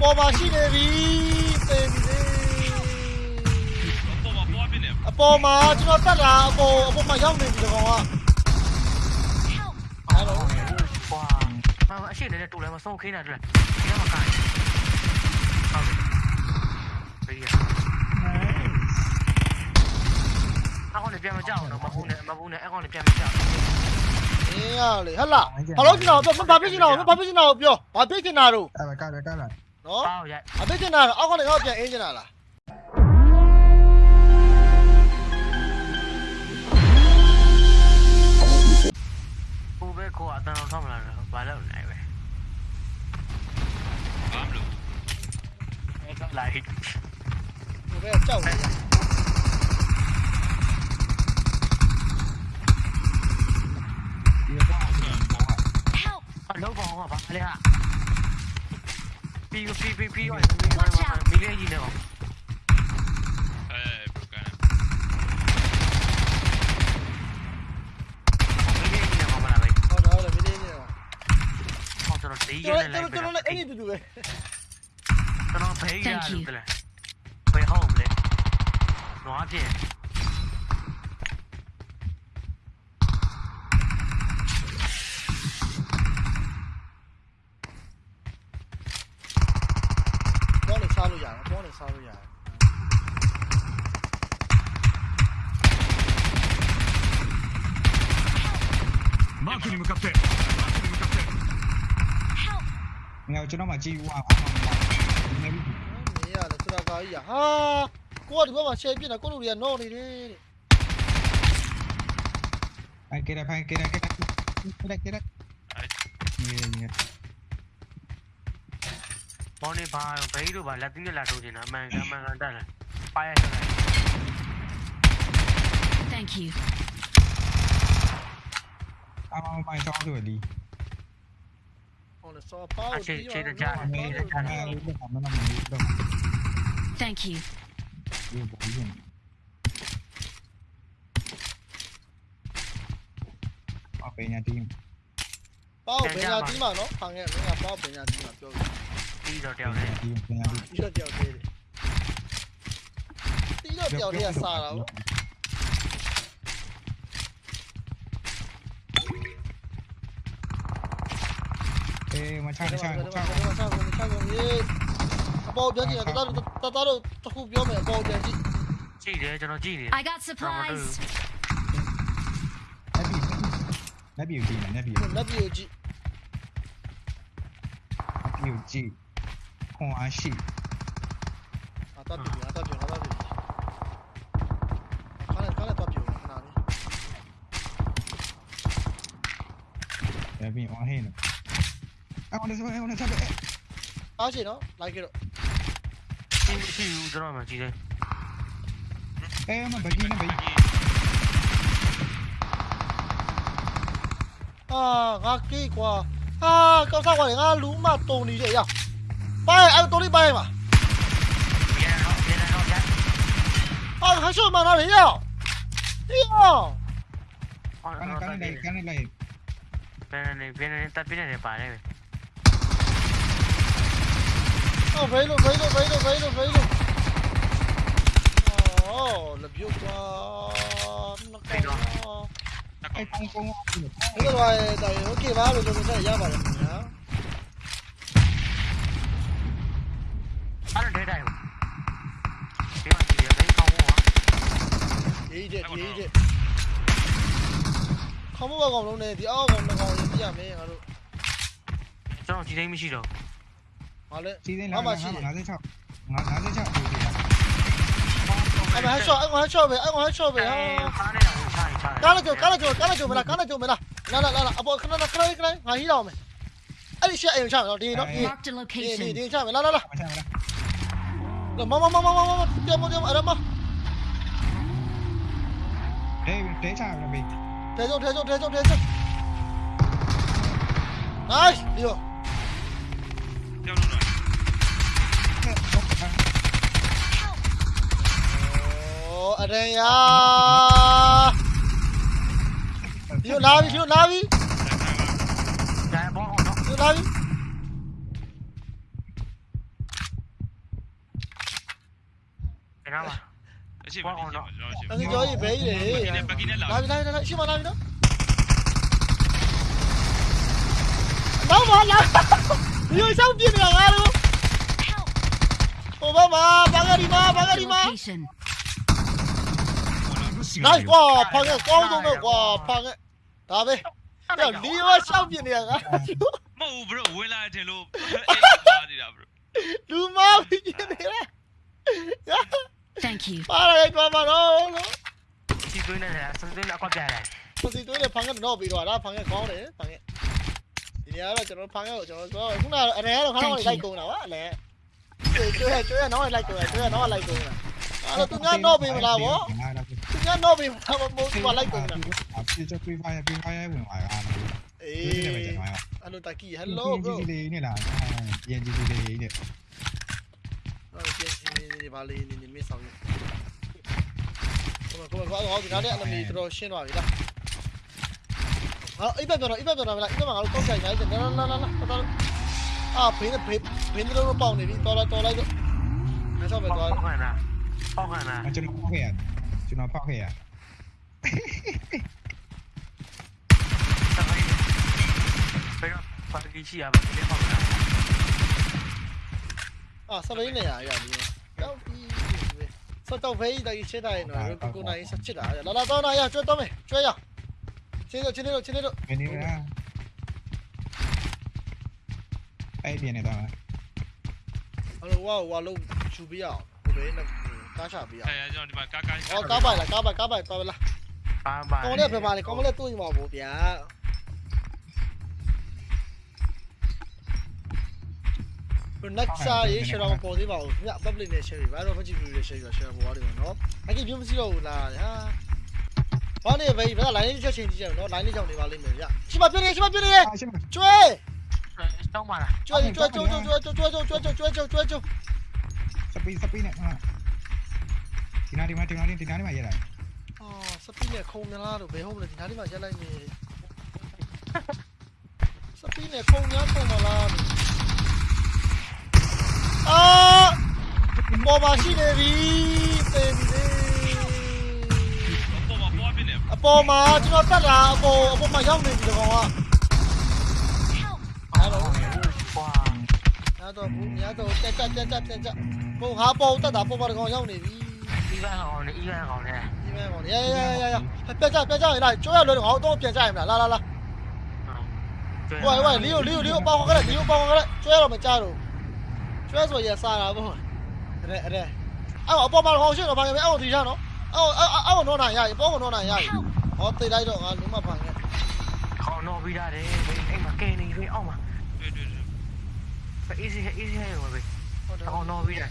ပေါ်မှာရှိနေပြီသေပြီလေပေါ်မှာပွားပြနေအပေါ်မှာကျွန်တော်တက်လာအပေါ်အပေါ်မှာရောက်နေပြီဒီကောင်ကအဲ့တော့ကွာမမအရှိနေတဲ့တူလဲမဆုံးခင်းတာတူလဲဒီကမှာကန်ဟုတ်ပြီရအခုလည်းပြန်မကြောက်တော့မဟုတ်နဲ့မဟုတ်နဲ့အခုလည်းပြန်မကြောက်အင်းရလေဟဟလားဘာလို့ကျွန်တော်ပြောဘာဖြစ်ချင်တာဘာဖြစ်ချင်တာပြောဘာဖြစ်ချင်တာတို့အဲ့ဒါကလည်းကလည်းနော်ပေါက်ရိုက်အဖြစ်ချင် တာအောက်ကနေတော့ပြန်အင်းချင်တာလား ကိုပဲကိုအတန်တော်ထောက်မလာတော့ဘာလို့နိုင်ပဲ ဘာမလို့ အဲ့ကလိုက် ဒီဘက်ကြော พี่พี่พี่พี่อ่อยมามามีเรื่องยิงเลยหรอเออบุกกันไม่ได้ยิงเลยออกมาอะไรอ๋อเดี๋ยวเลยไม่ได้ยิงเลยห้องจะรถตีเยอะเลยเลยจะรถเลยไอ้นี่ดูดูเลยจะรถเพย์ยาดูเลยไปห้องเลยหนูอาเจ 幫你收嘢。マークに向かって。Ngao cho nó mà chi qua. Ni à, là chúng ta vào à. Ha. Qua được mà xem biết là có đủ tiền nó đi đi. Anh kia đây, anh kia đây, kia đây. Kia đây, kia đây. Yeah, yeah. ပြစ်တာကိုလူတွေကနော့နေတယ်တဲ့ အဲ့ကဲဖိုင်ကဲကဲကဲကဲကဲနေနေ ဘောနေပါဘေးတို့ပါလက်သီးနဲ့လာထိုးနေတာအမှန်ကန်မှန်ကန်တက်လာပါရဆက်လိုက် Thank you. အမောင်ပိုင်ဆောင်ဆိုဒီ ဟောလေစောပါ အချိန်ချိန်တကြ အဲအဲ့ဒါမှမနာမနေတော့ Thank you. ဒီဘောရင်အပညာတီး ပေါက်ပညာတီးမှာနော်ခံခဲ့မင်းကပေါက်ပညာတီးမှာပြောပြီး ပြီးတော့တပယောက်ညာနဲ့တီးပညာတီးပြီးတော့တယောက်သေးတယ်တီးတော့တယောက်တည်းကစားတာဗောအေးမချချချအပေါ်ပြန်ကြည့်တာတော်တော်တော်တော်တခုပြောမယ်အပေါ်ပြန်ကြည့်ကြည့်တယ်ကျွန်တော်ကြည့်နေ I got supplies. လက်ပြီလက်ပြီကြည့်လက်ပြီလက်ပြကြည့်လက်ပြီကြည့်ခွန်အားရှိအတော့ပြအတော့ပြအတော့ပြခါနဲ့ခါနဲ့တော့ပြခဏလေးလက်ပြီအောင်ဟင်းအအောင်လည်းစမအောင်လည်းချက်ပဲအားရှိနော်လိုက်ကြတော့ကြည့် 동아시 아 따비나 따비나 따비 가네 가네 따비 나니 야비 와해는 아 오늘 저 오늘 저 아시 너 라이기로 신 드라마 기대 에만 바기는 바기 à ngã kỹ quá à cậu sao quả để ngã lú mà tồn đi vậy à Bay, anh tôi đi bay mà. 아, 하셔 말하래 야. 야. Cani, cani lane, cani lane. Vienen, vienen, está vienen de pared. Oh, velo, velo, velo, velo, velo. Oh, la view qua. No caigo. Cái con con. Đúng rồi, tại nó kia vào rồi, tôi sẽ ra vào rồi. ရေးချက်ရေးချက်ခေါမဘကောင်လုံးနဲ့ဒီအောက်ကောင်နှစ်ကောင်ရေးပြရမယ်ငါတို့ကျွန်တော်ဒီတိုင်းမရှိတော့ဟာလဲစီစဉ်လာ56 56 56ပို့တယ်အဲ့မှာဟက်ရှော့အဲ့မှာဟက်ရှော့ပဲအဲ့မှာဟက်ရှော့ပဲဟာခါနေတာကိုခြားခြားကားလိုက်ကြကားလိုက်ကြကားလိုက်ကြမလားကားလိုက်ကြမလားလာလာလာအပေါ်ခဏခဏခဏခဏငါဟီးတော့မယ်အဲ့ဒီရှက်အိမ်ချမယ်နော်ဒီနော်ဒီ Marked a ဒီ location. ဒီချမယ်လာလာလာမချမလားမမမမမမတမတမအဲ့ဒါမ thế sao là mình? Thế rồi thế rồi thế rồi thế rồi. Đấy đi rồi. Luôn rồi. Ồ, ở đây à. Đi rồi lao đi đi rồi lao đi. Đi lao đi. Cái nào mà? Shiva, Shiva, Shiva. Đang chơi bể gì? Làm đây, đây, đây, Shiva làm đó. Đâu mà làm? Đi sao kia này ngang luôn? 오바마 방아리마 방아리마. 나이 와 방에 꽝도면 와 방에 다음에 야 리와 샤오빈이야. 뭐 bro 왜라 제로. 루마 비기네라. 야. Thank you. Para de tu mano. Si tú no eres, si tú tôi này Si cái eres bị no, pero ahora cái con él, pangue. Thì nhớ là cho nó phăng cái, cho nó có cũng là anh ấy đâu khá là lại cùng nào á, anh? Chơi chơi nó lại cùng, chơi nó lại cùng nào. À là tôi nhớ nó bị mà làm bố. Tôi nhớ nó bị mà làm bố lại cùng nào. À chơi cho quy vai, quy vai mình ngoài à. Ê. Hello bro. Cái gì này là, cái. ကြည့်လေးနေ ဟုတ်ကဲ့ဒီဒီဘာလေးနေနေမဆောင်ရကိုမကိုမကောဒီနားနဲ့အနမီတော်ရှင်းသွားပြီလားဟာအိပ်ပဲပြောတော့အိပ်ပဲပြောတော့မလားအိပ်ပဲမှာငါတို့ကောက်ကြိုင်ရိုက်တယ်လာလာလာလာတော်အာဘင်းဘင်းဘင်းတို့ပေါက်နေပြီတော်တော်တော်လိုက်တော့မဆောက်ပဲ ပေါ သွား က်ခံတာပေါက်ခံတာ ကျွန်တော်ဖောက်ခဲ့ရကျွန်တော်ဖောက်ခဲ့ရ စပိန်ဘယ်တော့ပါတီရှိရပါဒီပေါက်ခံ အာစပိန်နေရရပြီတော့ 啊，啥玩意呀？呀，到底说到飞的一起来呢，如果那一起起来，拉拉到那呀，追到没？追呀！进来，进来，进来，进来。没你啊！哎，别那当了。好了，我我路出不要，我没那ကားချပေးရအောင်။အဲကျွန်တော်ဒီမှာကားကား။ဟောကားပိုက်လားကားပိုက်ကားပိုက်သွားပါလား။ကားပိုက်။ကောင်းတဲ့ပြပါလေကောင်းမလဲတွေ့မှာပေါ့ဗျာ။ ဘယ်နက်စားရေးရှယ်တော့ပေါ်သေးပါဘူးည public နဲ့ share ဘာတော့ Facebook နဲ့ share ရ share ပေါ်ရတယ်နော်အကြီးပြမစီတော့ဘူးလားဟာဘာနေဘေးဘာ line လေးချက်ချင်းကြည့်ကြနော် line လေးကြောင့်နေပါလိမ့်မယ်ဗျရှိမပြင်းနေရှိမပြင်းနေအာရှင်းကျွဲတောင်းပါလားကျွဲကျွဲကျွဲကျွဲကျွဲကျွဲကျွဲကျွဲကျွဲကျွဲကျွဲကျွဲစပီစပီနဲ့ဟာဒီနာဒီမှာဒီနာဒီနာဒီမှာရတာအော်စပီနဲ့ခုံမလားတော့ဘယ်ဟုတ်မလဲဒီနားလေးမှာရက်လိုက်နေစပီနဲ့ခုံများခုံမလား အာပေါ်ပါရှိနေပြီတေးပြီလေပေါ်မှာပေါ်ပြနေအပေါ်မှာကျွန်တော်တက်တာအပေါ်အပေါ်မှာရောက်နေပြီဒီကောင်က Help! အဲ့တော့ကွာအဲ့တော့ဘူးများတော့တက်တက်တက်တက်တက်ပုံဟာပေါ်တက်တာပေါ်မှာဒီကောင်ရောက်နေပြီဒီဘန်အောင်နေဒီဘန်အောင်နေဒီမဲ့ကောင်ရရရရရပြကြပြကြရလားကျွဲရလွယ်တော့ငါတော့ပြန်ကြရမလားလာလာလာဝိုင်ဝိုင်လီယိုလီယိုလီယိုပေါခေါ်ကြတယ်လီယိုပေါခေါ်ကြတယ်ကျွဲတော့မကြတော့ ကျွဲဆိုရစားတာပေါ့အဲ့အဲ့အဲ့အပေါ်မှာကောင်ရှိတော့ဘာလဲအဲ့ဒီရနော်အဲ့အဲ့အဲ့တော့နိုင်ရပြီပေါ်ကတော့နိုင်ရပြီ Help! ဟောသိလိုက်တော့ငါလုံးမဖန်ခဲ့ခေါင်းတော့ပြီးတာတယ်အိမ်မှာကဲနေပြီအောက်မှာတွေ့တွေ့တွေ့အေးစီအေးစီဟဲ့ဝယ်ဟုတ်တယ်ခေါင်းတော့ပြီးတာ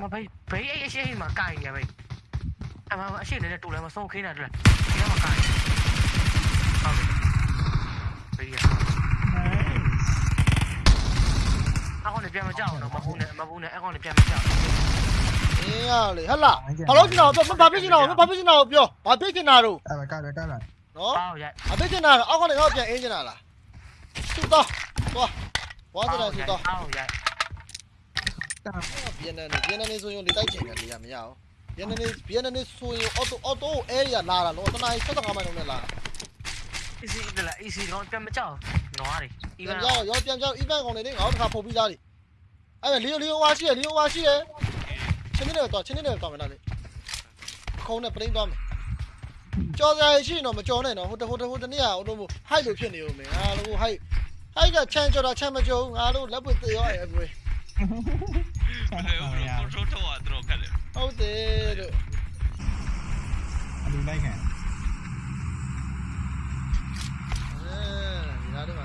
မဘေးဘေးအရှိမှာကိုင်ရဘေးအမအရှိနေတဲ့တူလည်းမဆုံးခင်းတာတူလည်းဒီမှာကိုင်ဟုတ်ပြီဘေးရအ ကောင်လည်းပြန်မကြောက်တော့မဘူးနဲ့မဘူးနဲ့အကောင်လည်းပြန်မကြောက်အေးရလေဟလာဟလောကျွန်တော်ပြောဘာဖြစ်ချင်တာဘာဖြစ်ချင်တာကိုပြောဘာဖြစ်ချင်တာတို့အဲ့ဒါကလည်းကလည်းနော်ပေါက်ရိုက်ဘာဖြစ်ချင်တာအောက်ကနေတော့ပြန်အင်းချင်တာလားသူ့တော့သွားဝါသနာသူ့တော့ပေါက်ရိုက်ဗီယက်နမ်နေဗီယက်နမ်နေဆိုရင်လေတိုက်ချင်တယ်လေရမရအောင်ဗီယက်နမ်နေဗီယက်နမ်နေဆိုရင်အော်တိုအော်တိုအဲရီယာလာတာလို့တနား75မိုင်လုံးနဲ့လာအေးစီတလားအေးစီတော့ပြန်မကြောက်နွားတွေအီဗပြန်န်ကြောက်ရောပြန်ကြောက် event ကောင်တွေလေငါတို့တစ်ခါပို့ပြီးသားလေ အဲ့လီယိုလီယိုဝါရှိရလီယိုဝါရှိရချင်းနေတော့ချင်းနေတော့တောင်းမလားလေခုံးနဲ့ပရင်းသွားမယ်ကြော်စရာရှိရင်တော့မကြော်နဲ့နော်ဟိုတဟိုတဟိုတနေ့ကဟိုလိုဟိုက်လို့ဖြစ်နေဦးမယ်ငါလိုဟိုက်ဟိုက်ကချမ်းကြော်တာချမ်းမကြော်ငါတို့လက်ပွေသေးရောအဲ့အကွေဘယ်လိုကိုထရိုးထောက်တော့ခက်တယ်ဟုတ်တယ်လို့အလူလိုက်ခံအဲဒီနားတော့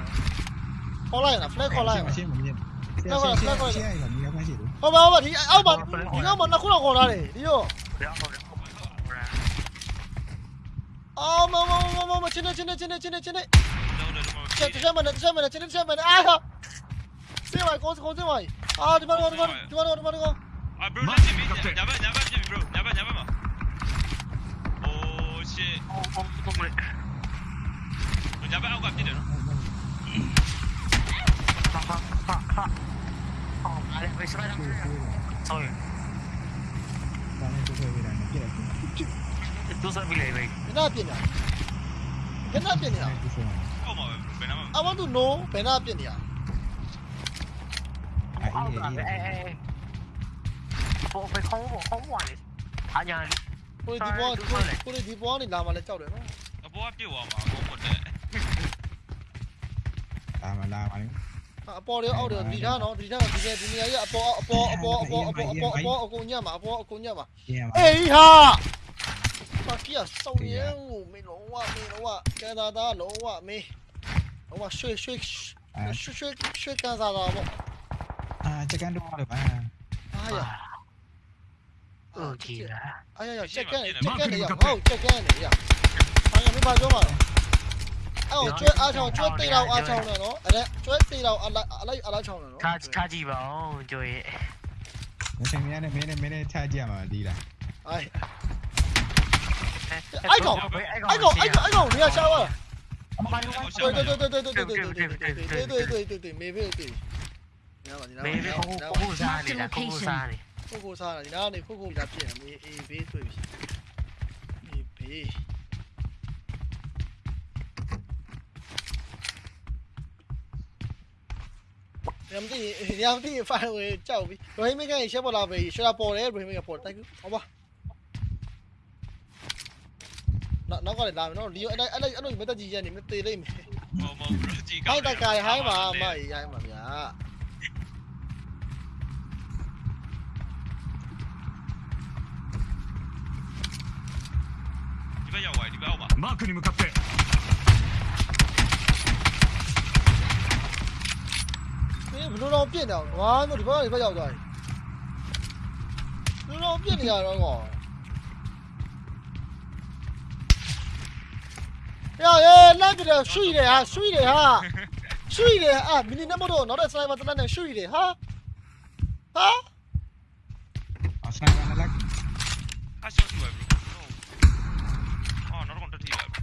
ခေါ်လိုက်ရလား flag ခေါ်လိုက်ရလားရှင်းမမြင်ရှင်းရှင်းရှင်းရှင်းရမြင်ရ 那块那块，现在有没有关系的？好吧好吧，你要把你要把那裤衩搞哪里？你哟。啊！妈妈妈妈妈！进来进来进来进来进来！这这下面的这下面的这下面的！哎呀！这位高这高这位！啊！这边这边这边这边这边这边！啊！bro，那边那边那边那边 bro，那边那边嘛。哦，shit！哦哦，不懂嘞。那边我干不了。Ha, ha. Oh, vale, voy a subir la mano. Sorry. Vale, tú sabes, mira, no quieres. Tú sabes, mira, güey. ¿Qué nada tiene? ¿Qué nada tiene? ¿Cómo? ¿Ven a mamá? Ah, no, ven a tiene. Ah, eh, eh, eh. ဘောပဲခေါင်းဘောခေါင်းဘောလေအားညာလေကိုဒီဘောကိုဒီဘောနေလာမှလည်းကြောက်တယ်နော်အဘောကပြုတ်သွားမှာဘောပေါ်တယ်လာမလာပါနဲ့ အပေါ်ရောအောက်ရောဒီထားနော်ဒီထားဒီနေဒီနေရာကြီးအပေါ်အပေါ်အပေါ်အပေါ်အပေါ်အပေါ်အပေါ်အကုန်ညက်မှာအပေါ်အကုန်ညက်မှာအေးဟာပါကီယာစောင်းရဲကိုမင်းလုံးဝမင်းလုံးဝကဲသာသားလုံးဝမင်းလုံးဝရွှေရွှေရွှေရွှေရွှေကဲသာသားပေါ့အာချက်ကန်တော့ရပါအာရโอเคอ่ะอ่ะๆแจ็คแกนแจ็คแกนเนี่ยเอาแจ็คแกนเนี่ยอ่ะอ่ะไม่พาจ้องมา အော်ကျွဲအားချောင်းကျွဲတေးတော့အားချောင်းတယ်နော်အဲ့ကျွဲတေးတော့အလိုက်အလိုက်အလိုက်ချောင်းတယ်နော် ထားထားကြည့်ပါဦးကြိုရဲ့ မစင်ရနဲ့မင်းနဲ့မင်းနဲ့ထားကြမှာဒီလား အိုင် အဲ့ အဲ့ကောင် အဲ့ အဲ့ကောင်အဲ့ကောင်အဲ့ကောင်နေရာရှာပါ အမှန်လို့ 对对对对对对对对对对对对对对对，没没对。你知道吧？你知道 မေးမေးကိုကိုကိုစားနေတာကိုကိုစားနေ 酷酷啥了？你那里酷酷在变，没 A B 对比。A B。 Ramdi, Ramdi, far away, ciao. Rohim me kya ishe bola bhai, ishara por hai, Rohim me kya por thank you. Oba. Nó nó có thể làm nó đi anh anh anh anh mới ta gì vậy mình tì lên. Hai ta cài hai mà mày ai mà dạ. Đi bây giờ đi bao à? mà. Mark に向かって。 ဘလို့တော့ပြင့်တယ်ငါတို့ဒီဘက်ကဒီဘက်ရောက်သွားပြီဘလို့တော့ပြင့်နေရတော့ကောရရဲလက်ပြတယ်ရွှေ့တယ်ဟာရွှေ့တယ်ဟာရွှေ့တယ်အာမီနီနမတော့နောက်တဲ့စနိုက်ပါတလက်နဲ့ရွှေ့တယ်ဟာဟာအဆိုင်ကလည်းအရှော့ကြည့်ပါဘရိုအော်နောက်တော့တက်ထီလာ ဘယ်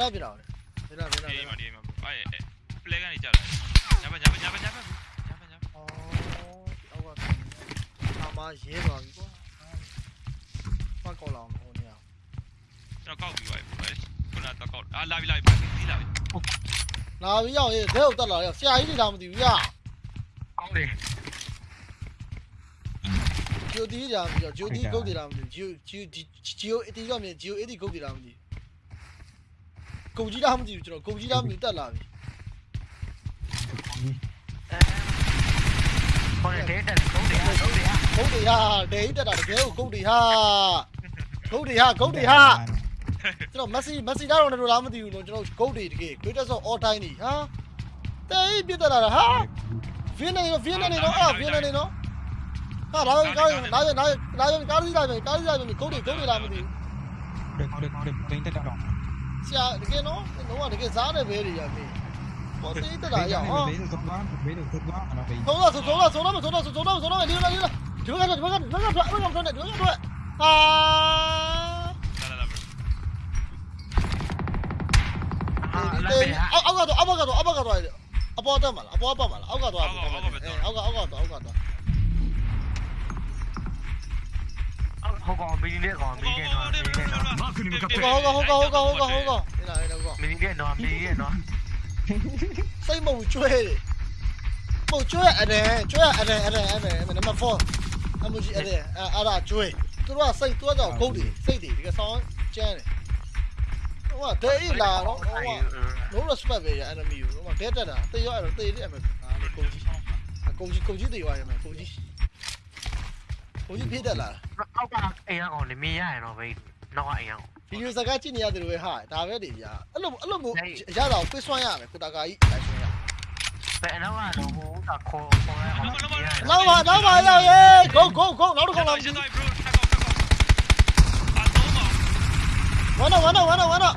တော့ပြတော့လဲဘယ်တော့ဘယ်တော့ဒီဘယ်မှာတော့ဒီမှာအဲ့ပလဲကနေကြလာညဘညဘညဘညဘညဘညအော်အောက်ကအာမရဲသွားပြီကွာဖတ်ကောက်လာအောင်ဟိုနေရာကျွန်တော်ကောက်ပြီးပါပြီခုနတော့ကောက်အာလာပြီလာပြီဒီလာပြီလာပြီးရောက်ရေးဒဲဟုတ်တက်လာရောက်ဆရာကြီးတွေလာမသိဘူးရကောင်းတယ်ဂျိုတီလာမသိဘူးဂျိုတီဂုတ်တွေလာမသိဘူးဂျိုဂျိုဂျိုအတီရောက်မြင်ဂျိုအတီဂုတ်တွေလာမသိဘူး ဂုတ်ကြီးလာမသိဘူးကျွန်တော်ဂုတ်ကြီးလာမသိဘူးတက်လာပြီ ဟိုတဲ့တဲ့ကုန်းတယ်ကုန်းတယ် ဂုတ်တွေဟာဒဲကြီးတက်တာတကယ်ကိုဂုတ်တွေဟာဂုတ်တွေဟာဂုတ်တွေဟာကျွန်တော်မက်ဆီမက်ဆီဒါတော့လည်းလာမသိဘူးလို့ကျွန်တော်ဂုတ်တွေတကယ် greatest of all time နေဟာတဲကြီးပြတက်လာတာဟာဗီယက်နမ်ဗီယက်နမ်နေတော့အာဗီယက်နမ်နေတော့ဟာလာရင်ကားရင်လာရင်လာရင်လာရင်ကားစီးလာရင်ကားစီးလာရင်ဂုတ်တွေဂုတ်တွေလာမသိဘူး ဒီကောဒီကောဒီတင်းတက်တော့ ဆရာတကယ်နော်တော့တကယ်စားတယ်ပဲတွေရမင်းပေါ်သေးတက်တာရအောင်ဟာဘေးတော့သွားဘေးတော့သွားတော့ဘေးသုံးတော့သုံးတော့သုံးတော့သုံးတော့သုံးတော့သုံးတော့လေးလာလေးလာဒီဘက်ကဒီဘက်ကဒီဘက်ကထွက်ဘက်ကထွက်နေဒီဘက်ကထွက်ဟာလာလာလာဘရိုအာလာဒီပဲအောက်အောက်ကတော့အောက်ကတော့အောက်ကတော့အပေါ်တက်မှာလားအပေါ်ပတ်မှာလားအောက်ကတော့အောက်ကအောက်ကအောက်ကတော့အောက်ကတော့ ဟိုကောင်မီလေးကောင်မီလေးနော်မီလေးနော် マークに向かって ဟုတ်ကဟုတ်ကဟုတ်ကဟုတ်ကဟုတ်ကဟုတ်ကဟဲ့လားဟဲ့လားကော မီလေးနော်မီလေးနော် စိတ်မုံကျွဲတယ်မုံကျွဲအဲ့ကျွဲအဲ့အဲ့အဲ့အဲ့နံပါတ်4အမကြီးအဲ့အဲ့ဒါကျွဲသူတို့ကစိတ်သူကတော့ဂုတ်တွေစိတ်တွေဒီကဆောင်းကျန်းတယ်ဟိုကဒဲဤလာတော့ဟိုက no respect ပဲရ enemy ကိုဟိုမှာဒဲတက်တာတေးရောအဲ့တော့တေးတယ်အမေအာလေကုန်ကြီးအကုန်ကြီးကုန်ကြီးတေးသွားရမယ်ကုန်ကြီး ကုန်ကြီးပြေးတက်လာ အောက်ကအိမ်ကောင်လေမင်းရရတော့ဘေးနောက်ကအိမ်ကောင် ဗီဒီယိုစကားကြည့်နေရတယ်လို့ပဲဟာဒါပဲနေပြအဲ့လိုအဲ့လိုမျိုးရတာကိုပေးစွမ်းရမယ်ကိုတာကာကြီးလိုက်စွမ်းရ ဘယ်တော့ကတော့ဟိုကခေါ်ခေါ်ရအောင် နောက်ပါနောက်ပါရောက်ရေ go go go နောက်တစ်ခေါက်လာ ရှင်းသွားပြီဘရိုထပ်ကောက်ထပ်ကောက်အာတော့ပါ ဝမ်းတော့ဝမ်းတော့ဝမ်းတော့ဝမ်းတော့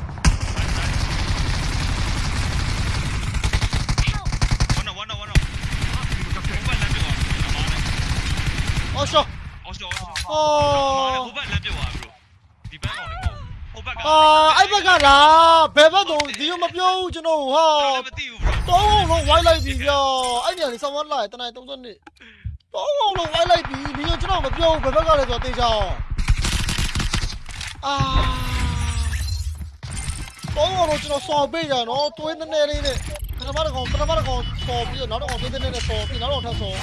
Help! ဝ နဝနဝနဟိုဘက်လမ်းပြောပါအမားနဲ့အော်ရှော့အော်ရှော်အော်အော်ဟိုဘက်လမ်းပြောပါဘရိုဒီဘက်ကောင်လည်းဟိုဘက်ကအာအဲ့ဘက်ကလားဘယ်ဘက်တော့ဒီလိုမပြောဘူးကျွန်တော်ဟာမသိဘူးဘရိုတောင်းအောင်လုံးဝိုင်းလိုက်ပြီဗျာအဲ့နေရာလေးဆောင်းဝမ်းလာတနိုင်32တောင်းအောင်လုံးဝိုင်းလိုက်ပြီဒီလိုကျွန်တော်မပြောဘူးဘယ်ဘက်ကလဲဆိုတော့သိချအောင်အာတောင်းအောင်လုံးကျွန်တော်စော်ပေးကြနော်တွင်းနေနေလေးနဲ့ပထမတစ်ကောင်ပထမတစ်ကောင်စော်ပြီးတော့နောက်တစ်ကောင်တွင်းနေနေစော်ပြီးနောက်တစ်ကောင်ထပ်စော်